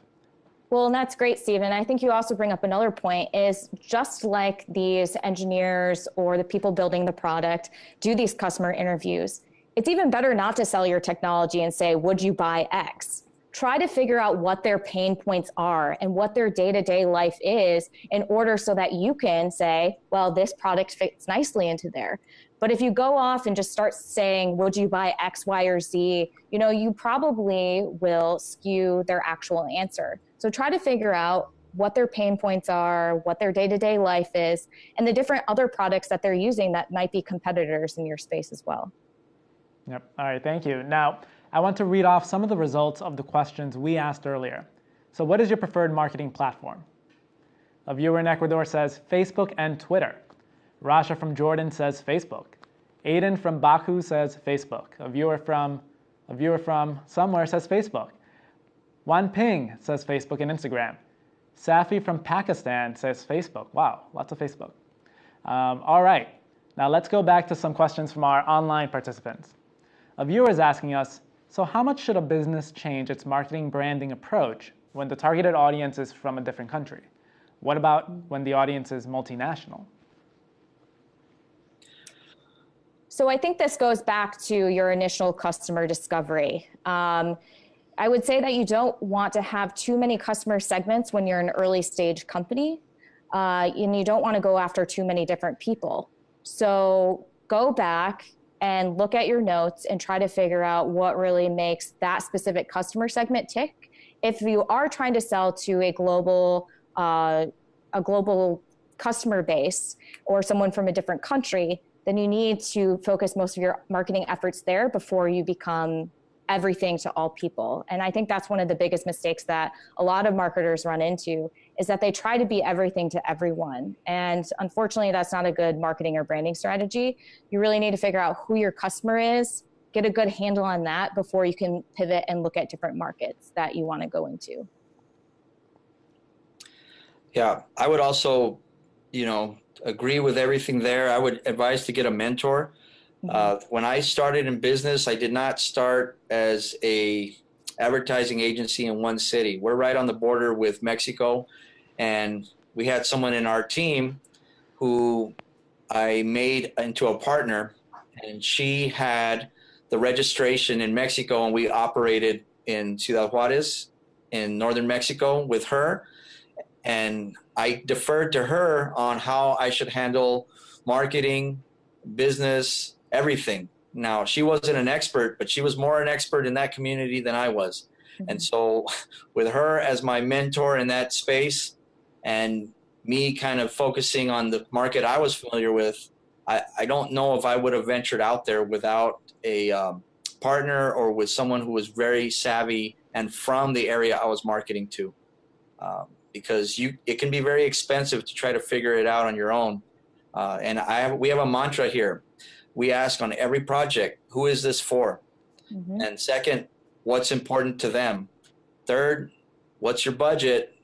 Well, and that's great, Stephen. I think you also bring up another point is just like these engineers or the people building the product do these customer interviews. It's even better not to sell your technology and say, would you buy X? Try to figure out what their pain points are and what their day-to-day life is in order so that you can say well this product fits nicely into there but if you go off and just start saying would you buy x y or z you know you probably will skew their actual answer so try to figure out what their pain points are, what their day to day life is, and the different other products that they're using that might be competitors in your space as well. Yep. All right. Thank you. Now, I want to read off some of the results of the questions we asked earlier. So what is your preferred marketing platform? A viewer in Ecuador says Facebook and Twitter. Rasha from Jordan says Facebook. Aiden from Baku says Facebook. A viewer from a viewer from somewhere says Facebook. Wan Ping says Facebook and Instagram. Safi from Pakistan says Facebook. Wow, lots of Facebook. Um, all right, now let's go back to some questions from our online participants. A viewer is asking us, so how much should a business change its marketing branding approach when the targeted audience is from a different country? What about when the audience is multinational? So I think this goes back to your initial customer discovery. Um, I would say that you don't want to have too many customer segments when you're an early stage company, uh, and you don't want to go after too many different people. So go back and look at your notes and try to figure out what really makes that specific customer segment tick. If you are trying to sell to a global, uh, a global customer base or someone from a different country, then you need to focus most of your marketing efforts there before you become everything to all people. And I think that's one of the biggest mistakes that a lot of marketers run into is that they try to be everything to everyone. And unfortunately, that's not a good marketing or branding strategy. You really need to figure out who your customer is, get a good handle on that before you can pivot and look at different markets that you want to go into. Yeah, I would also, you know, agree with everything there. I would advise to get a mentor. Mm -hmm. uh, when I started in business, I did not start as a advertising agency in one city. We're right on the border with Mexico and we had someone in our team who I made into a partner and she had the registration in Mexico and we operated in Ciudad Juarez in northern Mexico with her and I deferred to her on how I should handle marketing, business, everything. Now, she wasn't an expert, but she was more an expert in that community than I was. And mm-hmm. so, with her as my mentor in that space and me kind of focusing on the market I was familiar with, I, I don't know if I would have ventured out there without a um, partner or with someone who was very savvy and from the area I was marketing to. Um, because you, it can be very expensive to try to figure it out on your own. Uh, and I have, we have a mantra here. We ask on every project, who is this for? Mhm. And second, what's important to them? Third, what's your budget?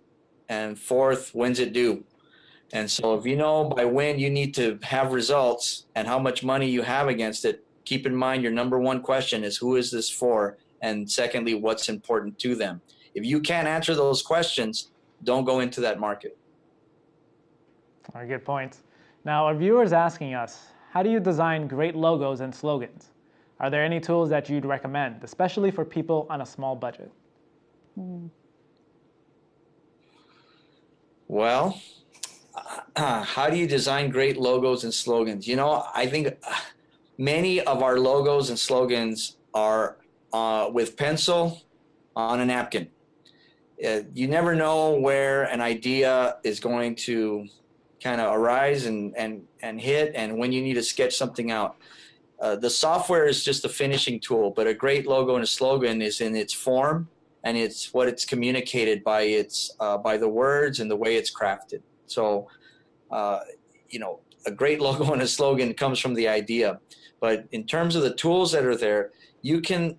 And fourth, when's it due? And so if you know by when you need to have results and how much money you have against it, keep in mind your number one question is who is this for? And secondly, what's important to them? If you can't answer those questions, don't go into that market. All right, good points. Now, our viewers asking us, how do you design great logos and slogans? Are there any tools that you'd recommend, especially for people on a small budget? Hmm. Well, uh, how do you design great logos and slogans? You know, I think uh, many of our logos and slogans are uh, with pencil on a napkin. Uh, you never know where an idea is going to kind of arise and, and, and hit, and when you need to sketch something out. Uh, the software is just a finishing tool, but a great logo and a slogan is in its form and it's what it's communicated by its uh, by the words and the way it's crafted. So, uh, you know, a great logo and a slogan comes from the idea, but in terms of the tools that are there, you can,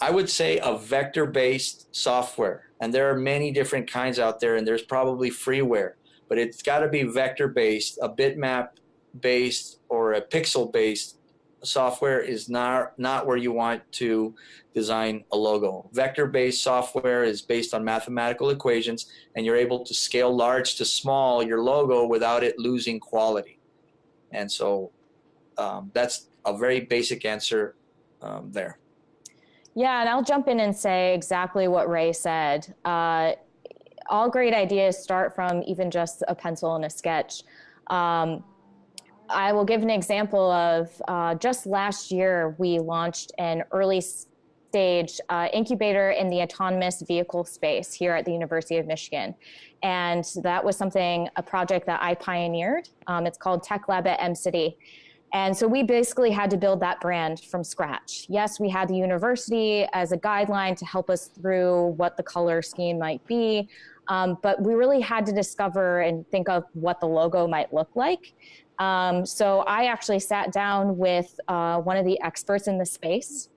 I would say, a vector-based software, and there are many different kinds out there, and there's probably freeware, but it's got to be vector-based, a bitmap-based, or a pixel-based software is not not where you want to design a logo. Vector-based software is based on mathematical equations, and you're able to scale large to small your logo without it losing quality. And so um, that's a very basic answer um, there. Yeah, and I'll jump in and say exactly what Ray said. Uh, all great ideas start from even just a pencil and a sketch. Um, I will give an example of uh, just last year, we launched an early stage uh, incubator in the autonomous vehicle space here at the University of Michigan. And that was something, a project that I pioneered. Um, it's called Tech Lab at Mcity. And so we basically had to build that brand from scratch. Yes, we had the university as a guideline to help us through what the color scheme might be. Um, but we really had to discover and think of what the logo might look like. Um, so I actually sat down with uh, one of the experts in the space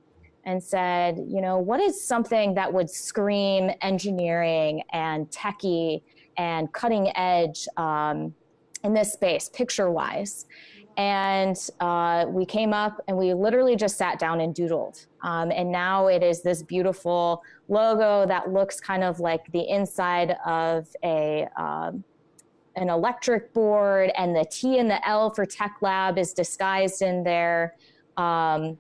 and said, you know, what is something that would scream engineering and techie and cutting edge um, in this space, picture wise? And uh, we came up and we literally just sat down and doodled. Um, and now it is this beautiful logo that looks kind of like the inside of a um, an electric board, and the T and the L for Tech Lab is disguised in there. Um,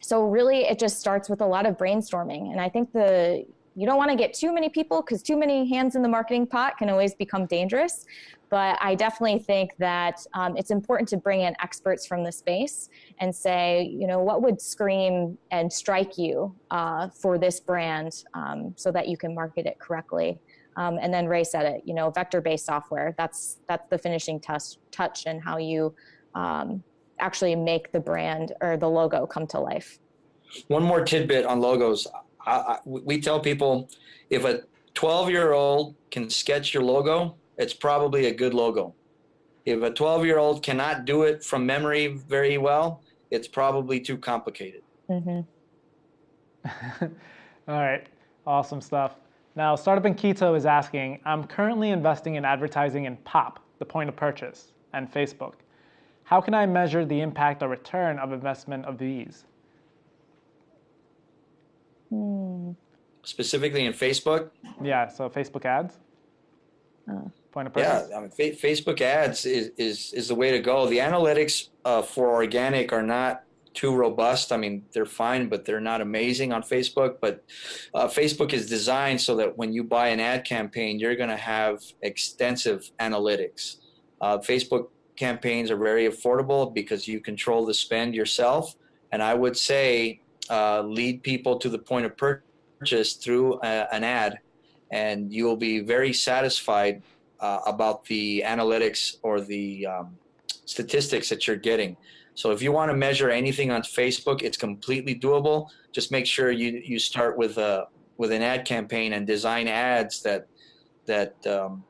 so really, it just starts with a lot of brainstorming. And I think the you don't want to get too many people because too many hands in the marketing pot can always become dangerous. But I definitely think that um, it's important to bring in experts from the space and say, you know, what would scream and strike you uh, for this brand um, so that you can market it correctly. Um, and then Ray said it, you know, vector-based software. That's that's the finishing touch, touch and how you um, actually make the brand or the logo come to life. One more tidbit on logos. I, I, we tell people if a 12 year old can sketch your logo, it's probably a good logo. If a 12 year old cannot do it from memory very well, it's probably too complicated. Mm-hmm. All right, awesome stuff. Now, Startup in Quito is asking, I'm currently investing in advertising in POP, the point of purchase, and Facebook. How can I measure the impact or return of investment of these? Hmm. Specifically in Facebook, Yeah, so Facebook ads, Oh. point of purchase. yeah. I mean, fa- Facebook ads is, is, is the way to go. The analytics uh, for organic are not too robust. I mean, they're fine, but they're not amazing on Facebook. But uh, Facebook is designed so that when you buy an ad campaign, you're going to have extensive analytics. Uh, Facebook campaigns are very affordable because you control the spend yourself. And I would say uh, lead people to the point of purchase through a, an ad, and you will be very satisfied uh, about the analytics or the um, statistics that you're getting. So if you want to measure anything on Facebook, it's completely doable. Just make sure you you start with a with an ad campaign and design ads that that um,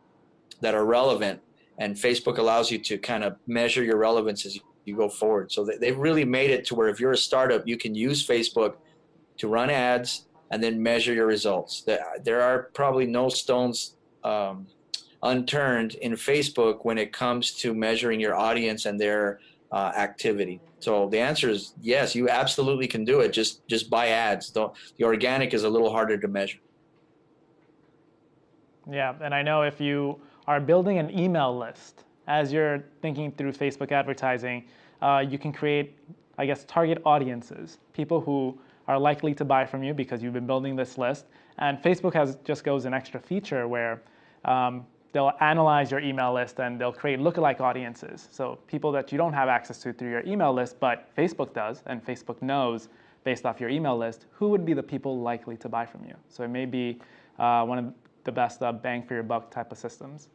that are relevant. And Facebook allows you to kind of measure your relevance as you go forward. So they've really made it to where if you're a startup, you can use Facebook to run ads and then measure your results. There are probably no stones um, unturned in Facebook when it comes to measuring your audience and their uh, activity. So the answer is yes, you absolutely can do it. Just just buy ads. The organic is a little harder to measure. Yeah, and I know if you are building an email list as you're thinking through Facebook advertising, uh, you can create, I guess, target audiences, people who are likely to buy from you because you've been building this list. And Facebook has just goes an extra feature where um, they'll analyze your email list and they'll create lookalike audiences. So people that you don't have access to through your email list, but Facebook does, and Facebook knows based off your email list, who would be the people likely to buy from you. So it may be uh, one of the best uh, bang for your buck type of systems.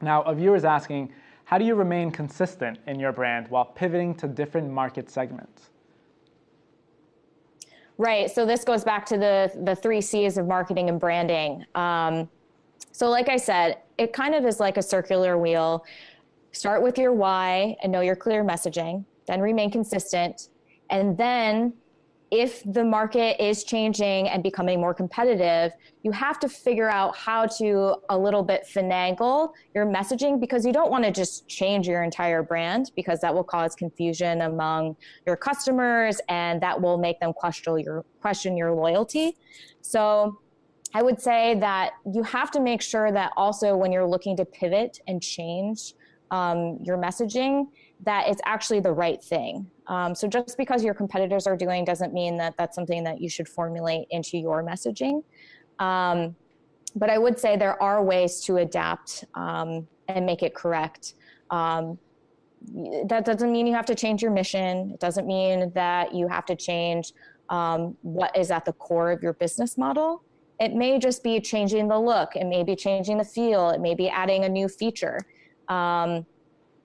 Now, a viewer is asking, how do you remain consistent in your brand while pivoting to different market segments? Right. So this goes back to the the three C's of marketing and branding. Um, so, like I said, it kind of is like a circular wheel. Start with your why and know your clear messaging, then remain consistent. And then, if the market is changing and becoming more competitive, you have to figure out how to a little bit finagle your messaging because you don't want to just change your entire brand because that will cause confusion among your customers and that will make them question your question your loyalty. So I would say that you have to make sure that also when you're looking to pivot and change um, your messaging, that it's actually the right thing. Um, so just because your competitors are doing doesn't mean that that's something that you should formulate into your messaging. Um, but I would say there are ways to adapt um, and make it correct. Um, that doesn't mean you have to change your mission. It doesn't mean that you have to change um, what is at the core of your business model. It may just be changing the look. It may be changing the feel. It may be adding a new feature. Um,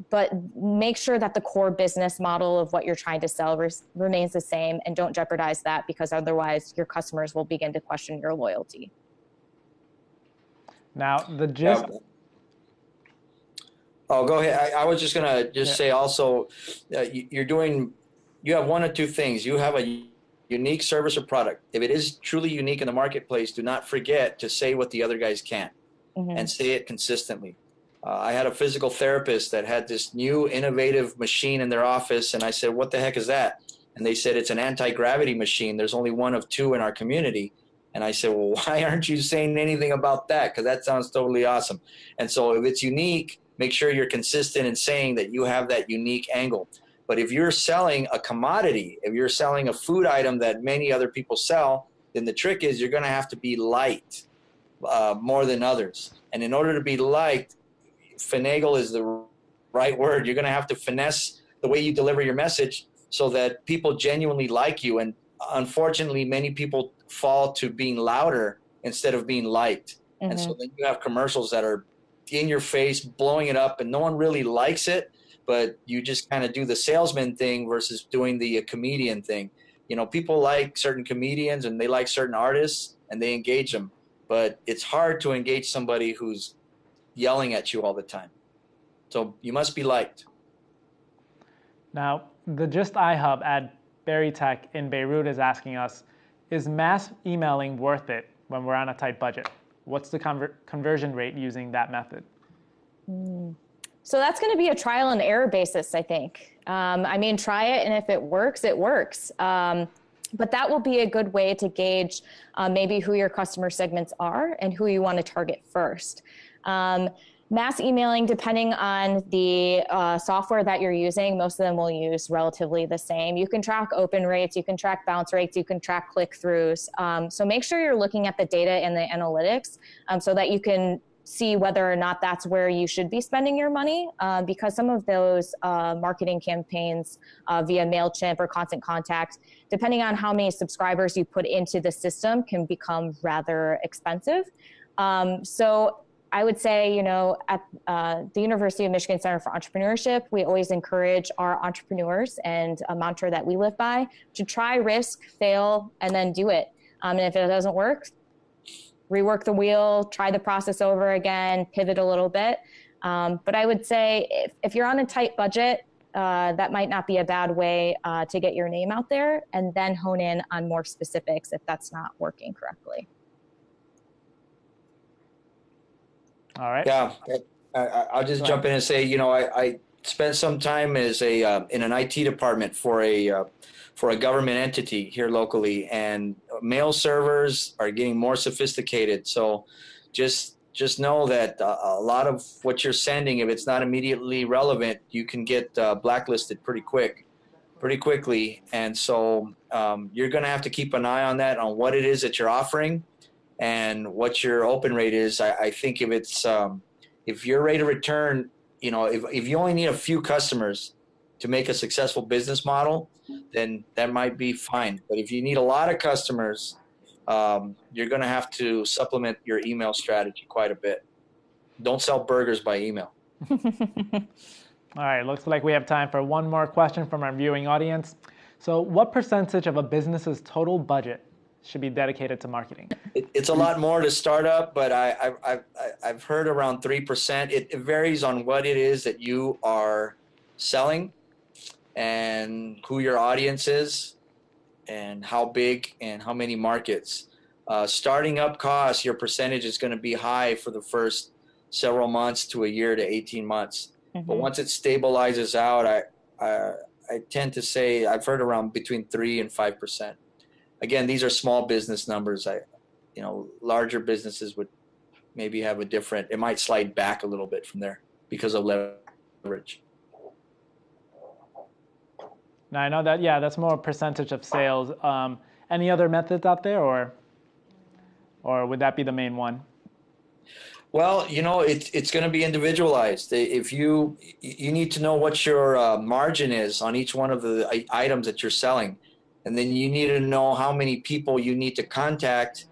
but make sure that the core business model of what you're trying to sell res- remains the same and don't jeopardize that because otherwise your customers will begin to question your loyalty. Now, the gist. Yeah. Oh, go ahead. I, I was just going to just yeah. say also, uh, you, you're doing, you have one or two things. You have a unique service or product. If it is truly unique in the marketplace, do not forget to say what the other guys can't mm-hmm. and say it consistently. Uh, I had a physical therapist that had this new innovative machine in their office, and I said, What the heck is that? And they said, It's an anti gravity machine. There's only one of two in our community. And I said, Well, why aren't you saying anything about that? Because that sounds totally awesome. And so if it's unique, make sure you're consistent in saying that you have that unique angle. But if you're selling a commodity, if you're selling a food item that many other people sell, then the trick is you're going to have to be liked uh, more than others. And in order to be liked, finagle is the right word. You're going to have to finesse the way you deliver your message so that people genuinely like you. And unfortunately, many people fall to being louder instead of being liked. Mm-hmm. And so mm-hmm. then you have commercials that are in your face, blowing it up, and no one really likes it but you just kind of do the salesman thing versus doing the uh, comedian thing. You know, people like certain comedians and they like certain artists and they engage them, but it's hard to engage somebody who's yelling at you all the time. So you must be liked. Now, the Just iHub at Berytech in Beirut is asking us, is mass emailing worth it when we're on a tight budget? What's the conver- conversion rate using that method? Mm. So that's going to be a trial and error basis, I think. Um, I mean, try it, and if it works, it works. Um, but that will be a good way to gauge uh, maybe who your customer segments are and who you want to target first. Um, mass emailing, depending on the uh, software that you're using, most of them will use relatively the same. You can track open rates, you can track bounce rates, you can track click throughs. Um, so make sure you're looking at the data and the analytics um, so that you can see whether or not that's where you should be spending your money uh, because some of those uh, marketing campaigns uh, via MailChimp or Constant Contact, depending on how many subscribers you put into the system, can become rather expensive. Um, so I would say, you know, at uh, the University of Michigan Center for Entrepreneurship, we always encourage our entrepreneurs and a mantra that we live by to try, risk, fail, and then do it. Um, and if it doesn't work, rework the wheel, try the process over again, pivot a little bit. Um, but I would say if, if you're on a tight budget, uh, that might not be a bad way uh, to get your name out there and then hone in on more specifics if that's not working correctly. All right. Yeah, I, will just jump in and say, you know, I, I spent some time as a uh, in an IT department for a uh, for a government entity here locally, and mail servers are getting more sophisticated. So, just just know that uh, a lot of what you're sending, if it's not immediately relevant, you can get uh, blacklisted pretty quick, pretty quickly. And so um, you're going to have to keep an eye on that, on what it is that you're offering and what your open rate is. I, I think if it's um, if your rate of return, you know, if, if you only need a few customers to make a successful business model, then that might be fine. But if you need a lot of customers, um, you're going to have to supplement your email strategy quite a bit. Don't sell burgers by email. All right, looks like we have time for one more question from our viewing audience. So, what percentage of a business's total budget should be dedicated to marketing? It, it's a lot more to start up, but I, I, I, I've heard around 3%. It, it varies on what it is that you are selling and who your audience is and how big and how many markets. Uh, starting up costs, your percentage is going to be high for the first several months to a year to 18 months. Mm-hmm. But once it stabilizes out, I, I, I tend to say I've heard around between 3 and 5% again, these are small business numbers. I, you know, larger businesses would maybe have a different. It might slide back a little bit from there because of leverage. Now I know that yeah, that's more a percentage of sales. Um, any other methods out there, or or would that be the main one? Well, you know, it's it's going to be individualized. If you you need to know what your uh, margin is on each one of the items that you're selling and then you need to know how many people you need to contact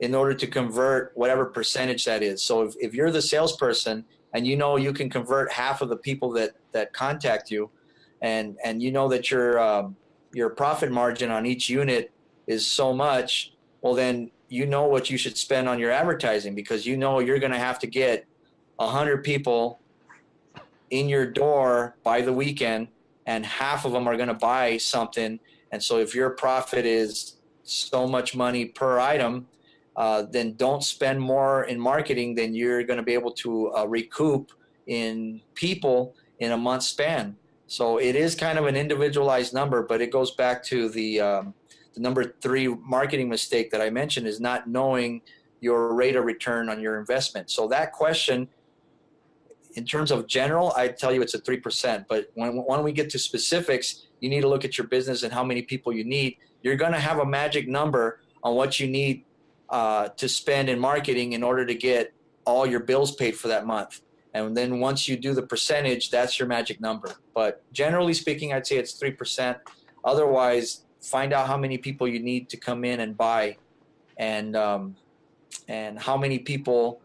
in order to convert whatever percentage that is. So if, if you're the salesperson and you know you can convert half of the people that, that contact you and, and you know that your, um, your profit margin on each unit is so much, well then you know what you should spend on your advertising because you know you're going to have to get a 100 people in your door by the weekend and half of them are going to buy something and so if your profit is so much money per item, uh, then don't spend more in marketing than you're going to be able to uh, recoup in people in a month span. So it is kind of an individualized number, but it goes back to the, um, the number three marketing mistake that I mentioned is not knowing your rate of return on your investment. So that question, in terms of general, I tell you it's a 3%. But when, when we get to specifics, you need to look at your business and how many people you need. You're going to have a magic number on what you need uh, to spend in marketing in order to get all your bills paid for that month. And then once you do the percentage, that's your magic number. But generally speaking, I'd say it's 3%. Otherwise, find out how many people you need to come in and buy and, um, and how many people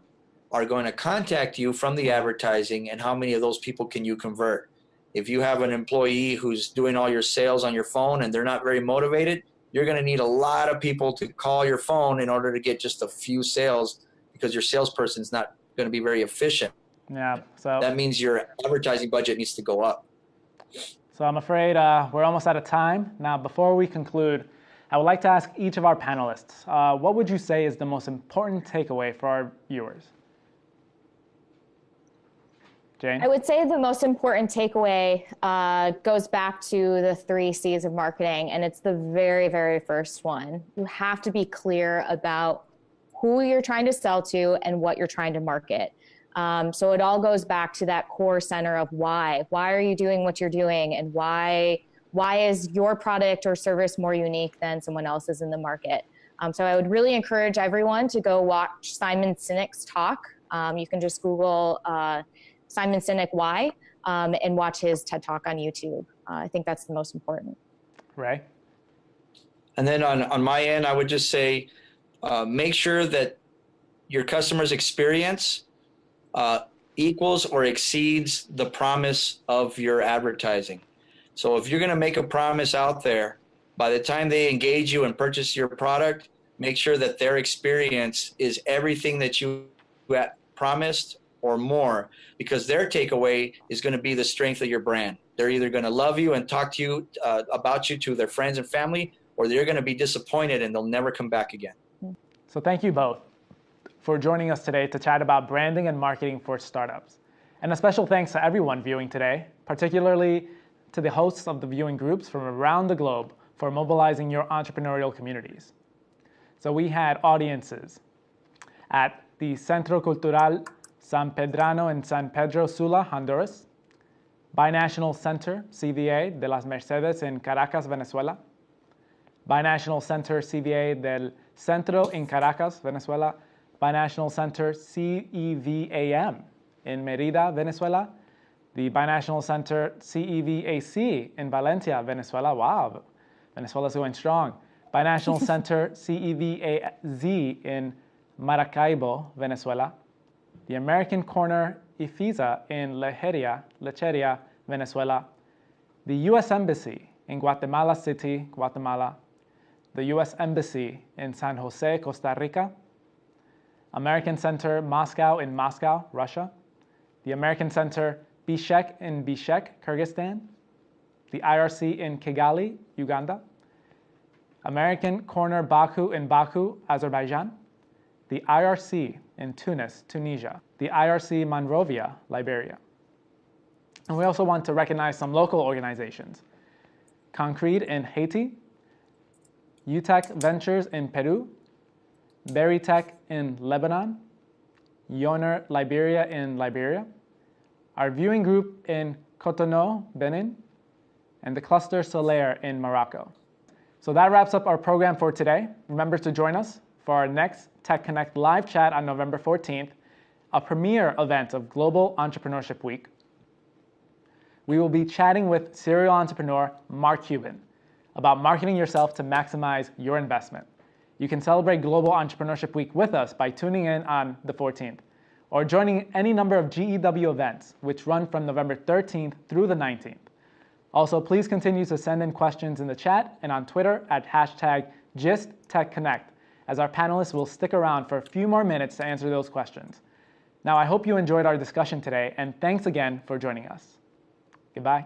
are going to contact you from the advertising and how many of those people can you convert if you have an employee who's doing all your sales on your phone and they're not very motivated, you're going to need a lot of people to call your phone in order to get just a few sales because your salesperson is not going to be very efficient. Yeah. So that means your advertising budget needs to go up. So I'm afraid uh, we're almost out of time. Now, before we conclude, I would like to ask each of our panelists, uh, what would you say is the most important takeaway for our viewers? Jane? I would say the most important takeaway uh, goes back to the three C's of marketing, and it's the very, very first one. You have to be clear about who you're trying to sell to and what you're trying to market. Um, so it all goes back to that core center of why. Why are you doing what you're doing, and why why is your product or service more unique than someone else's in the market? Um, so I would really encourage everyone to go watch Simon Sinek's talk. Um, you can just Google uh, Simon Sinek Why um, and watch his TED Talk on YouTube. Uh, I think that's the most important. Right. And then on, on my end, I would just say, uh, make sure that your customer's experience uh, equals or exceeds the promise of your advertising. So if you're going to make a promise out there, by the time they engage you and purchase your product, make sure that their experience is everything that you promised or more, because their takeaway is going to be the strength of your brand. They're either going to love you and talk to you uh, about you to their friends and family, or they're going to be disappointed and they'll never come back again. So thank you both for joining us today to chat about branding and marketing for startups. And a special thanks to everyone viewing today, particularly to the hosts of the viewing groups from around the globe for mobilizing your entrepreneurial communities. So we had audiences at the Centro Cultural San Pedrano in San Pedro Sula, Honduras, Binational Center, CVA, de las Mercedes in Caracas, Venezuela, Binational Center, CVA del Centro in Caracas, Venezuela, Binational Center, CEVAM in Merida, Venezuela, the Binational Center, CEVAC in Valencia, Venezuela. Wow, Venezuela's going strong. Binational Center, CEVAZ in Maracaibo, Venezuela. The American Corner IFISA in Lecheria, Lecheria, Venezuela. The U.S. Embassy in Guatemala City, Guatemala. The U.S. Embassy in San Jose, Costa Rica. American Center Moscow in Moscow, Russia. The American Center Bishkek in Bishkek, Kyrgyzstan. The IRC in Kigali, Uganda. American Corner Baku in Baku, Azerbaijan. The IRC in Tunis, Tunisia. The IRC Monrovia, Liberia. And we also want to recognize some local organizations. Concrete in Haiti, UTEC Ventures in Peru, Berytech in Lebanon, Yoner Liberia in Liberia, our viewing group in Cotonou, Benin, and the Cluster Solaire in Morocco. So that wraps up our program for today. Remember to join us for our next Tech Connect live chat on November 14th, a premier event of Global Entrepreneurship Week. We will be chatting with serial entrepreneur Mark Cuban about marketing yourself to maximize your investment. You can celebrate Global Entrepreneurship Week with us by tuning in on the 14th or joining any number of GEW events, which run from November 13th through the 19th. Also, please continue to send in questions in the chat and on Twitter at hashtag GistTechConnect, as our panelists will stick around for a few more minutes to answer those questions. Now, I hope you enjoyed our discussion today, and thanks again for joining us. Goodbye.